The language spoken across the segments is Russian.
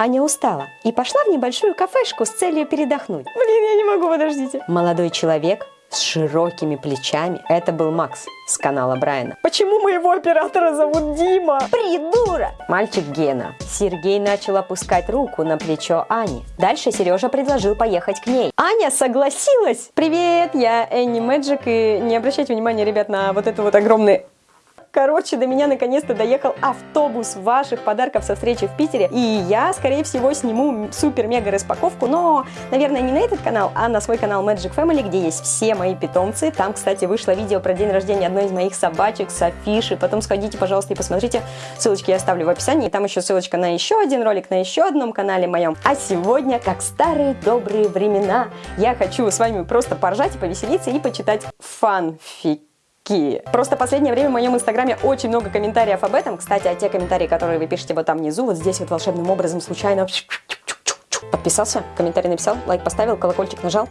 Аня устала и пошла в небольшую кафешку с целью передохнуть. Блин, я не могу, подождите. Молодой человек с широкими плечами. Это был Макс с канала Брайана. Почему моего оператора зовут Дима? Придурок! Мальчик Гена. Сергей начал опускать руку на плечо Ани. Дальше Сережа предложил поехать к ней. Аня согласилась! Привет, я Энни Мэджик, и не обращайте внимания, ребят, на вот это вот огромный Короче, до меня наконец-то доехал автобус ваших подарков со встречи в Питере. И я, скорее всего, сниму супер-мега распаковку, но, наверное, не на этот канал, а на свой канал Magic Family, где есть все мои питомцы. Там, кстати, вышло видео про день рождения одной из моих собачек, Софиши. Потом сходите, пожалуйста, и посмотрите. Ссылочки я оставлю в описании. Там еще ссылочка на еще один ролик на еще одном канале моем. А сегодня, как старые добрые времена, я хочу с вами просто поржать и повеселиться и почитать фанфик какие. Просто в последнее время в моем инстаграме очень много комментариев об этом. Кстати, а те комментарии, которые вы пишете вот там внизу, вот здесь вот волшебным образом случайно подписался, комментарий написал, лайк поставил, колокольчик нажал.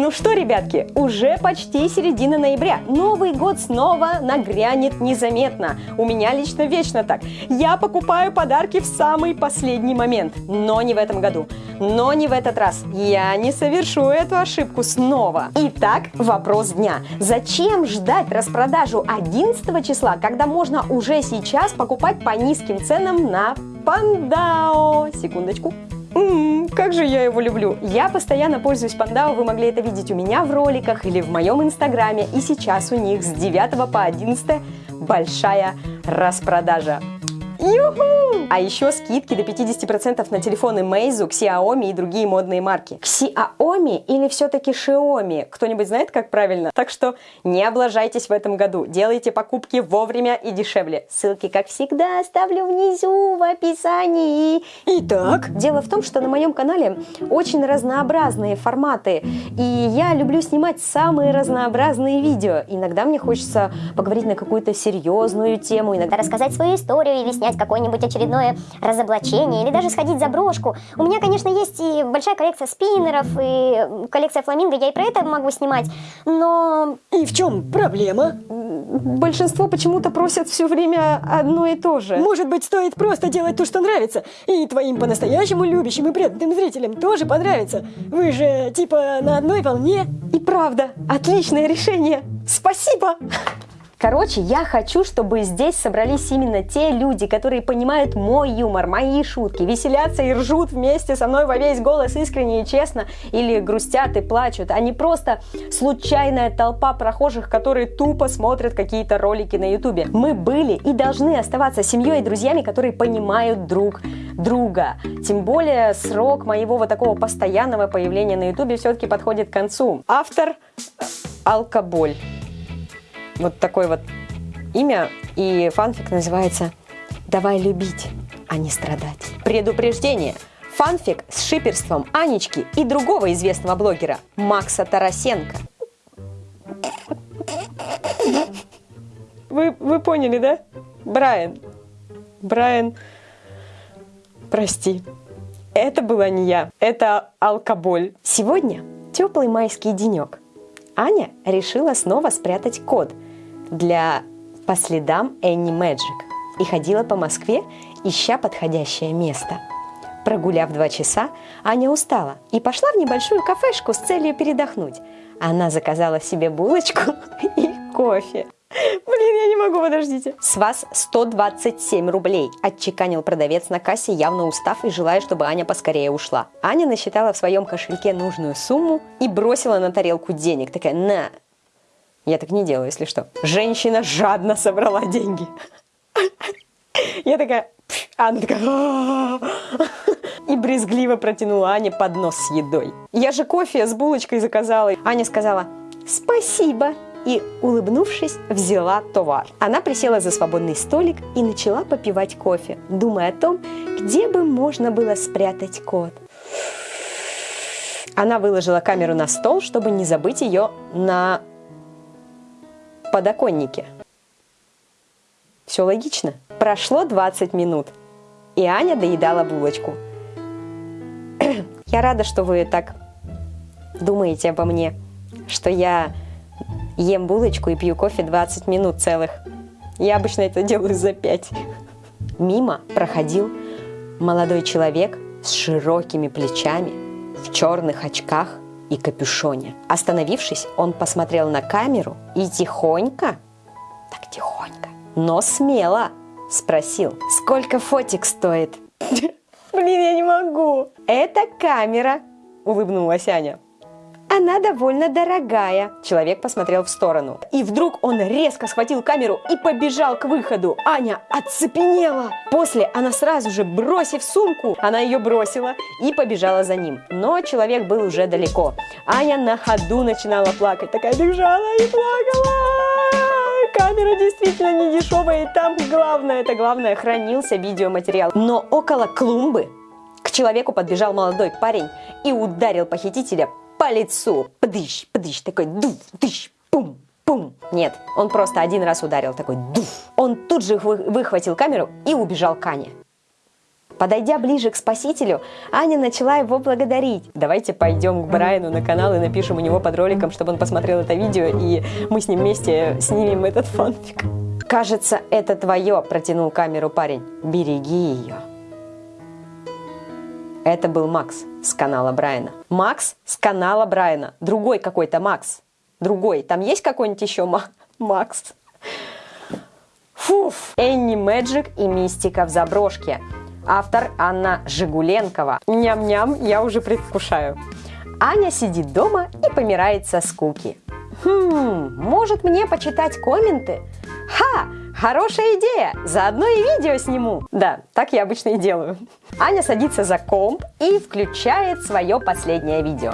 Ну что, ребятки, уже почти середина ноября. Новый год снова нагрянет незаметно. У меня лично вечно так. Я покупаю подарки в самый последний момент. Но не в этом году. Но не в этот раз. Я не совершу эту ошибку снова. Итак, вопрос дня. Зачем ждать распродажу 11 числа, когда можно уже сейчас покупать по низким ценам на Пандао? Секундочку. Как же я его люблю. Я постоянно пользуюсь Пандао, вы могли это видеть у меня в роликах или в моем инстаграме. И сейчас у них с 9 по 11 большая распродажа. Юху! А еще скидки до 50% на телефоны Meizu, Xiaomi и другие модные марки. Xiaomi или все-таки Xiaomi? Кто-нибудь знает, как правильно? Так что не облажайтесь в этом году. Делайте покупки вовремя и дешевле. Ссылки, как всегда, оставлю внизу в описании. Итак, дело в том, что на моем канале очень разнообразные форматы. И я люблю снимать самые разнообразные видео. Иногда мне хочется поговорить на какую-то серьезную тему, иногда рассказать свою историю или снять снять какое-нибудь очередное разоблачение или даже сходить за брошку. У меня, конечно, есть и большая коллекция спиннеров, и коллекция фламинго, я и про это могу снимать, но... И в чем проблема? Большинство почему-то просят все время одно и то же. Может быть, стоит просто делать то, что нравится, и твоим по-настоящему любящим и преданным зрителям тоже понравится. Вы же типа на одной волне. И правда, отличное решение. Спасибо! Короче, я хочу, чтобы здесь собрались именно те люди, которые понимают мой юмор, мои шутки, веселятся и ржут вместе со мной во весь голос искренне и честно, или грустят и плачут, а не просто случайная толпа прохожих, которые тупо смотрят какие-то ролики на ютубе. Мы были и должны оставаться семьей и друзьями, которые понимают друг друга. Тем более срок моего вот такого постоянного появления на ютубе все-таки подходит к концу. Автор – алкоголь вот такое вот имя, и фанфик называется «Давай любить, а не страдать». Предупреждение! Фанфик с шиперством Анечки и другого известного блогера Макса Тарасенко. Вы, вы поняли, да? Брайан. Брайан, прости. Это была не я, это алкоголь. Сегодня теплый майский денек. Аня решила снова спрятать код – для «По следам Энни Мэджик» и ходила по Москве, ища подходящее место. Прогуляв два часа, Аня устала и пошла в небольшую кафешку с целью передохнуть. Она заказала себе булочку и кофе. Блин, я не могу, подождите. С вас 127 рублей, отчеканил продавец на кассе, явно устав и желая, чтобы Аня поскорее ушла. Аня насчитала в своем кошельке нужную сумму и бросила на тарелку денег. Такая, на, я так не делаю, если что. Женщина жадно собрала деньги. Я такая, а она такая, и брезгливо протянула Ане поднос с едой. Я же кофе с булочкой заказала. Аня сказала, спасибо, и, улыбнувшись, взяла товар. Она присела за свободный столик и начала попивать кофе, думая о том, где бы можно было спрятать кот. Она выложила камеру на стол, чтобы не забыть ее на подоконнике. Все логично. Прошло 20 минут, и Аня доедала булочку. Я рада, что вы так думаете обо мне, что я ем булочку и пью кофе 20 минут целых. Я обычно это делаю за пять. Мимо проходил молодой человек с широкими плечами, в черных очках и капюшоне. Остановившись, он посмотрел на камеру и тихонько, так тихонько, но смело спросил, сколько фотик стоит? Блин, я не могу. Это камера, улыбнулась Аня. Она довольно дорогая. Человек посмотрел в сторону. И вдруг он резко схватил камеру и побежал к выходу. Аня оцепенела. После она сразу же, бросив сумку, она ее бросила и побежала за ним. Но человек был уже далеко. Аня на ходу начинала плакать. Такая бежала и плакала. Камера действительно не дешевая, и там главное, это главное, хранился видеоматериал. Но около клумбы к человеку подбежал молодой парень и ударил похитителя по лицу. Пдыщ, пдыщ, такой дуф, дыщ, пум, пум. Нет, он просто один раз ударил, такой дуф. Он тут же выхватил камеру и убежал к Ане. Подойдя ближе к спасителю, Аня начала его благодарить. Давайте пойдем к Брайану на канал и напишем у него под роликом, чтобы он посмотрел это видео, и мы с ним вместе снимем этот фанфик. «Кажется, это твое», – протянул камеру парень. «Береги ее». Это был Макс с канала Брайана. Макс с канала Брайана. Другой какой-то Макс. Другой. Там есть какой-нибудь еще Макс? Фуф! Энни Мэджик и Мистика в заброшке. Автор Анна Жигуленкова. Ням-ням, я уже предвкушаю. Аня сидит дома и помирает со скуки. Хм, может мне почитать комменты? Ха! Хорошая идея! Заодно и видео сниму. Да, так я обычно и делаю. Аня садится за комп и включает свое последнее видео.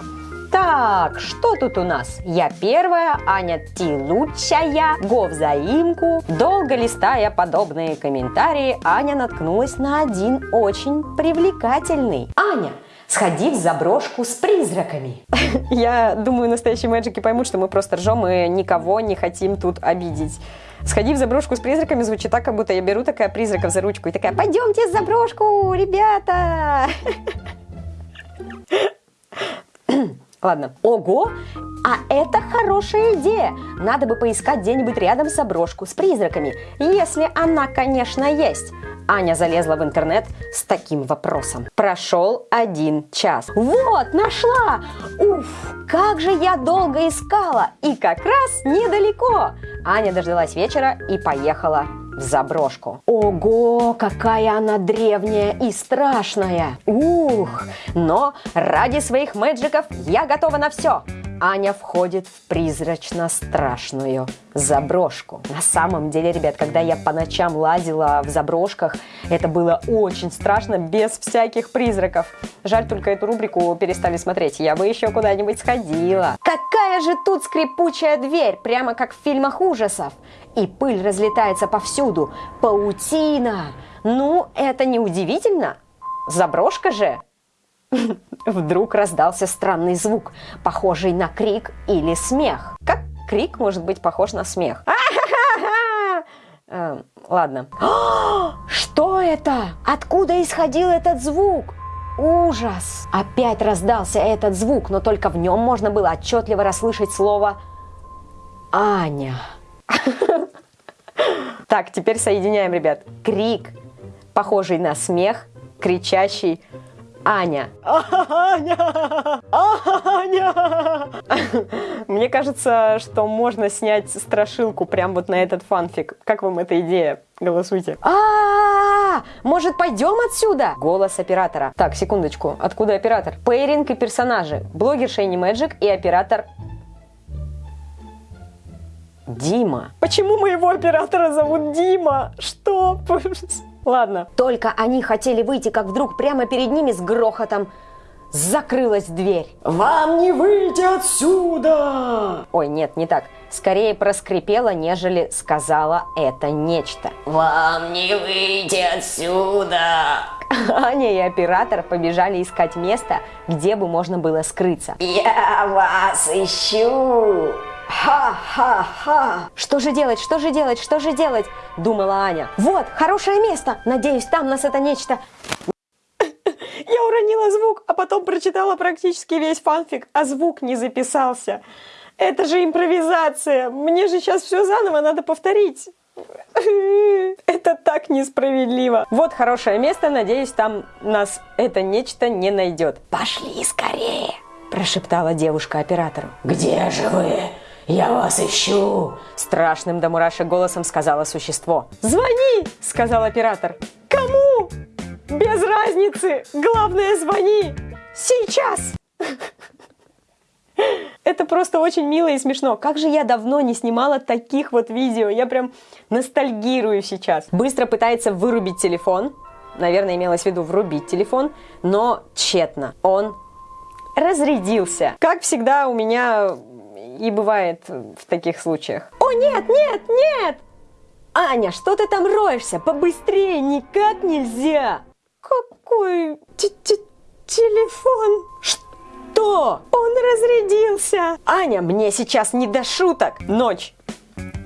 Так, что тут у нас? Я первая, Аня ты лучшая, го взаимку. Долго листая подобные комментарии, Аня наткнулась на один очень привлекательный. Аня, сходи в заброшку с призраками. Я думаю, настоящие мэджики поймут, что мы просто ржем и никого не хотим тут обидеть. Сходи в заброшку с призраками звучит так, как будто я беру такая призраков за ручку и такая, пойдемте в заброшку, ребята! Ладно. Ого! А это хорошая идея! Надо бы поискать где-нибудь рядом заброшку с призраками, если она, конечно, есть. Аня залезла в интернет с таким вопросом. Прошел один час. Вот, нашла! Уф, как же я долго искала! И как раз недалеко! Аня дождалась вечера и поехала в заброшку. Ого, какая она древняя и страшная! Ух! Но ради своих мэджиков я готова на все! Аня входит в призрачно-страшную заброшку. На самом деле, ребят, когда я по ночам лазила в заброшках, это было очень страшно, без всяких призраков. Жаль, только эту рубрику перестали смотреть. Я бы еще куда-нибудь сходила. Какая же тут скрипучая дверь, прямо как в фильмах ужасов. И пыль разлетается повсюду. Паутина. Ну, это не удивительно. Заброшка же. Вдруг раздался странный звук, похожий на крик или смех. Как крик может быть похож на смех? Эм, ладно. Что это? Откуда исходил этот звук? Ужас! Опять раздался этот звук, но только в нем можно было отчетливо расслышать слово «Аня». Так, теперь соединяем, ребят. Крик, похожий на смех, кричащий Аня. Аня! Аня! Мне кажется, что можно снять страшилку прям вот на этот фанфик. Как вам эта идея? Голосуйте. А, -а, -а, -а! Может, пойдем отсюда? Голос оператора. Так, секундочку. Откуда оператор? Пейринг и персонажи. Блогер Шейни Мэджик и оператор Дима. Почему моего оператора зовут Дима? Что? Ладно. Только они хотели выйти, как вдруг прямо перед ними с грохотом закрылась дверь. «Вам не выйти отсюда!» Ой, нет, не так. Скорее проскрипела, нежели сказала это нечто. «Вам не выйти отсюда!» Аня и оператор побежали искать место, где бы можно было скрыться. «Я вас ищу!» Ха-ха-ха! Что же делать, что же делать, что же делать? Думала Аня. Вот, хорошее место. Надеюсь, там нас это нечто... Я уронила звук, а потом прочитала практически весь фанфик, а звук не записался. Это же импровизация. Мне же сейчас все заново надо повторить. Это так несправедливо. Вот хорошее место, надеюсь, там нас это нечто не найдет. Пошли скорее, прошептала девушка оператору. Где же вы? Я вас ищу. Страшным до мурашек голосом сказала существо. Звони, сказал оператор. Кому? Без разницы. Главное, звони. Сейчас. Это просто очень мило и смешно. Как же я давно не снимала таких вот видео. Я прям ностальгирую сейчас. Быстро пытается вырубить телефон. Наверное, имелось в виду врубить телефон, но тщетно. Он разрядился. Как всегда у меня и бывает в таких случаях. О, нет, нет, нет! Аня, что ты там роешься? Побыстрее, никак нельзя! Какой т -т телефон? Что? Он разрядился! Аня, мне сейчас не до шуток! Ночь!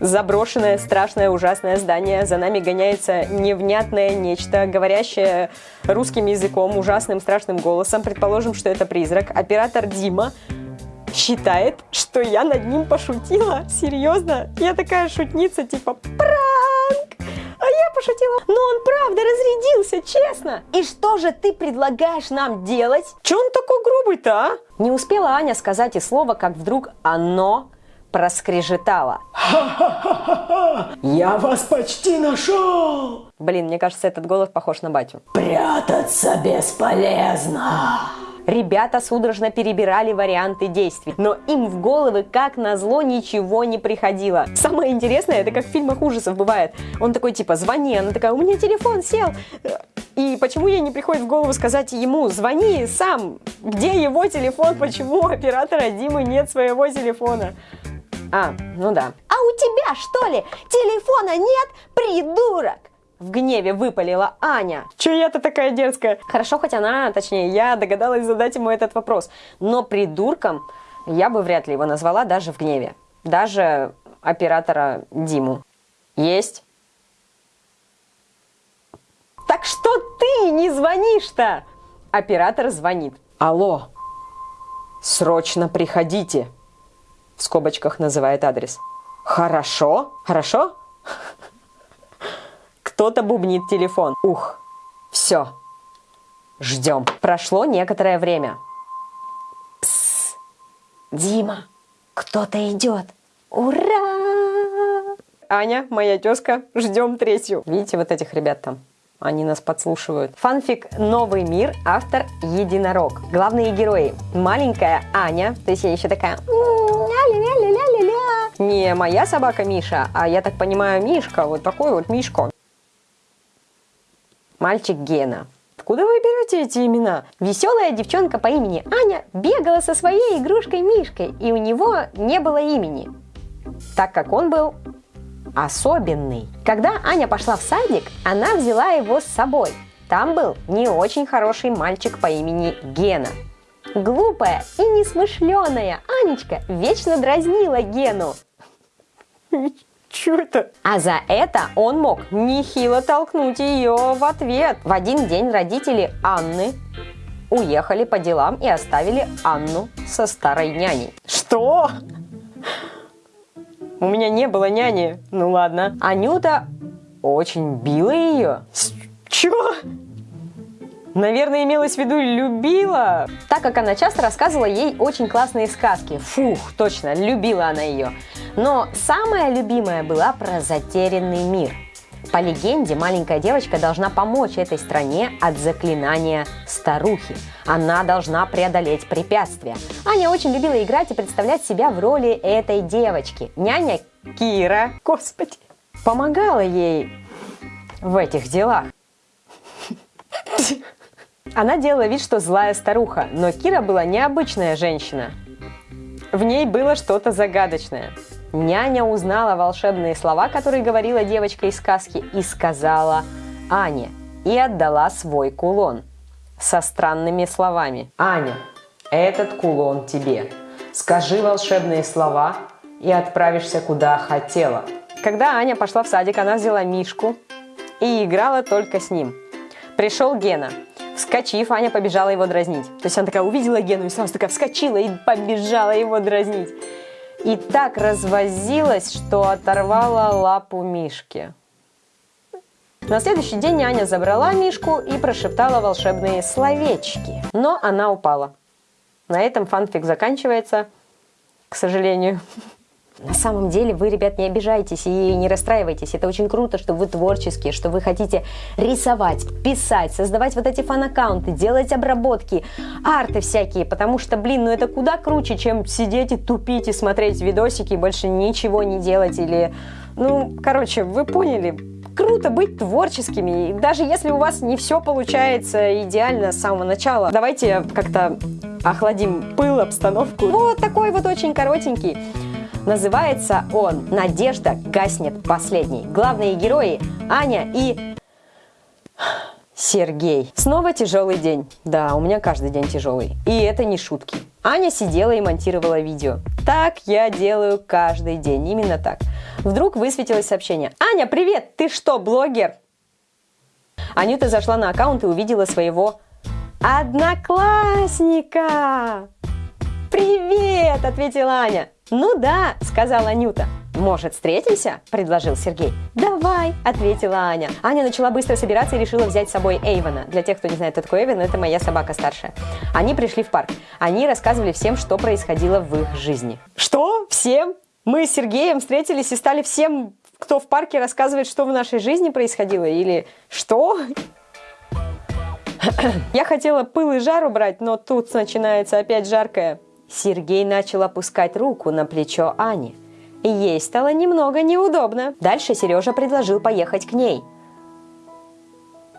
Заброшенное, страшное, ужасное здание. За нами гоняется невнятное нечто, говорящее русским языком, ужасным, страшным голосом. Предположим, что это призрак. Оператор Дима считает, что я над ним пошутила. Серьезно? Я такая шутница, типа пранк! А я пошутила. Но он правда разрядился, честно. И что же ты предлагаешь нам делать? Че он такой грубый-то, а? Не успела Аня сказать и слова, как вдруг оно проскрежетало. Я вас почти нашел! Блин, мне кажется, этот голос похож на батю. Прятаться бесполезно! Ребята судорожно перебирали варианты действий, но им в головы, как назло, ничего не приходило. Самое интересное, это как в фильмах ужасов бывает. Он такой типа, звони, она такая, у меня телефон сел. И почему ей не приходит в голову сказать ему, звони сам, где его телефон, почему у оператора Димы нет своего телефона? А, ну да. А у тебя что ли телефона нет, придурок? В гневе выпалила Аня. Че я-то такая дерзкая? Хорошо, хоть она, точнее, я догадалась задать ему этот вопрос. Но придурком я бы вряд ли его назвала даже в гневе. Даже оператора Диму. Есть? Так что ты не звонишь-то? Оператор звонит. Алло, срочно приходите. В скобочках называет адрес. Хорошо? Хорошо? Кто-то бубнит телефон. Ух, все. Ждем. Прошло некоторое время. Пс, Дима, кто-то идет. Ура! Аня, моя тезка, ждем третью. Видите вот этих ребят там? Они нас подслушивают. Фанфик «Новый мир», автор «Единорог». Главные герои. Маленькая Аня, то есть я еще такая... Не моя собака Миша, а я так понимаю Мишка, вот такой вот Мишка мальчик Гена. Откуда вы берете эти имена? Веселая девчонка по имени Аня бегала со своей игрушкой Мишкой, и у него не было имени, так как он был особенный. Когда Аня пошла в садик, она взяла его с собой. Там был не очень хороший мальчик по имени Гена. Глупая и несмышленая Анечка вечно дразнила Гену. Чё это? А за это он мог нехило толкнуть ее в ответ. В один день родители Анны уехали по делам и оставили Анну со старой няней. Что? У меня не было няни. Ну ладно. Анюта очень била ее. Чего? Наверное, имелось в виду любила, так как она часто рассказывала ей очень классные сказки. Фух, точно, любила она ее. Но самая любимая была про затерянный мир. По легенде, маленькая девочка должна помочь этой стране от заклинания старухи. Она должна преодолеть препятствия. Аня очень любила играть и представлять себя в роли этой девочки. Няня Кира, господи, помогала ей в этих делах. Она делала вид, что злая старуха, но Кира была необычная женщина. В ней было что-то загадочное. Няня узнала волшебные слова, которые говорила девочка из сказки, и сказала Ане, и отдала свой кулон со странными словами. «Аня, этот кулон тебе. Скажи волшебные слова и отправишься куда хотела». Когда Аня пошла в садик, она взяла Мишку и играла только с ним. Пришел Гена – Вскочив, Аня побежала его дразнить. То есть она такая увидела Гену и сразу такая вскочила и побежала его дразнить. и так развозилась, что оторвала лапу Мишки. На следующий день Аня забрала Мишку и прошептала волшебные словечки. Но она упала. На этом фанфик заканчивается, к сожалению. На самом деле вы, ребят, не обижайтесь и не расстраивайтесь. Это очень круто, что вы творческие, что вы хотите рисовать, писать, создавать вот эти фан-аккаунты, делать обработки, арты всякие, потому что, блин, ну это куда круче, чем сидеть и тупить и смотреть видосики, и больше ничего не делать или... Ну, короче, вы поняли, круто быть творческими, и даже если у вас не все получается идеально с самого начала. Давайте как-то охладим пыл, обстановку. Вот такой вот очень коротенький. Называется он «Надежда гаснет последней». Главные герои Аня и Сергей. Снова тяжелый день. Да, у меня каждый день тяжелый. И это не шутки. Аня сидела и монтировала видео. Так я делаю каждый день, именно так. Вдруг высветилось сообщение. Аня, привет! Ты что, блогер? Анюта зашла на аккаунт и увидела своего одноклассника. «Привет!» – ответила Аня. «Ну да», – сказала Анюта. «Может, встретимся?» – предложил Сергей. «Давай!» – ответила Аня. Аня начала быстро собираться и решила взять с собой Эйвена. Для тех, кто не знает, кто такой Эйвен, это моя собака старшая. Они пришли в парк. Они рассказывали всем, что происходило в их жизни. Что? Всем? Мы с Сергеем встретились и стали всем, кто в парке рассказывает, что в нашей жизни происходило? Или что? Я хотела пыл и жар убрать, но тут начинается опять жаркое. Сергей начал опускать руку на плечо Ани. Ей стало немного неудобно. Дальше Сережа предложил поехать к ней.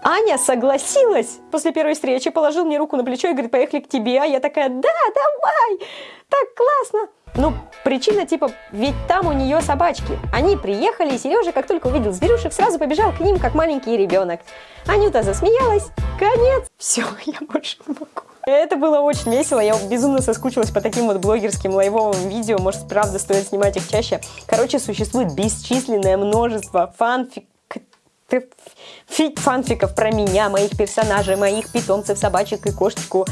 Аня согласилась. После первой встречи положил мне руку на плечо и говорит, поехали к тебе. А я такая, да, давай, так классно. Ну, причина типа, ведь там у нее собачки. Они приехали, и Сережа, как только увидел зверюшек, сразу побежал к ним, как маленький ребенок. Анюта засмеялась. Конец. Все, я больше не могу. Это было очень весело, я безумно соскучилась по таким вот блогерским лайвовым видео, может, правда, стоит снимать их чаще. Короче, существует бесчисленное множество фанфик фанфиков про меня, моих персонажей, моих питомцев, собачек и кошечку.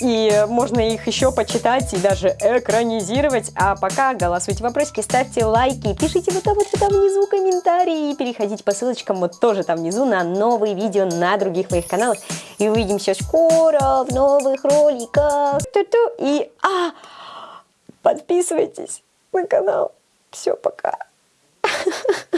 И можно их еще почитать и даже экранизировать. А пока голосуйте вопросики, ставьте лайки, пишите вот там вот там внизу комментарии. И переходите по ссылочкам вот тоже там внизу на новые видео на других моих каналах. И увидимся скоро в новых роликах. Ту-ту. И а, подписывайтесь на канал. Все, пока.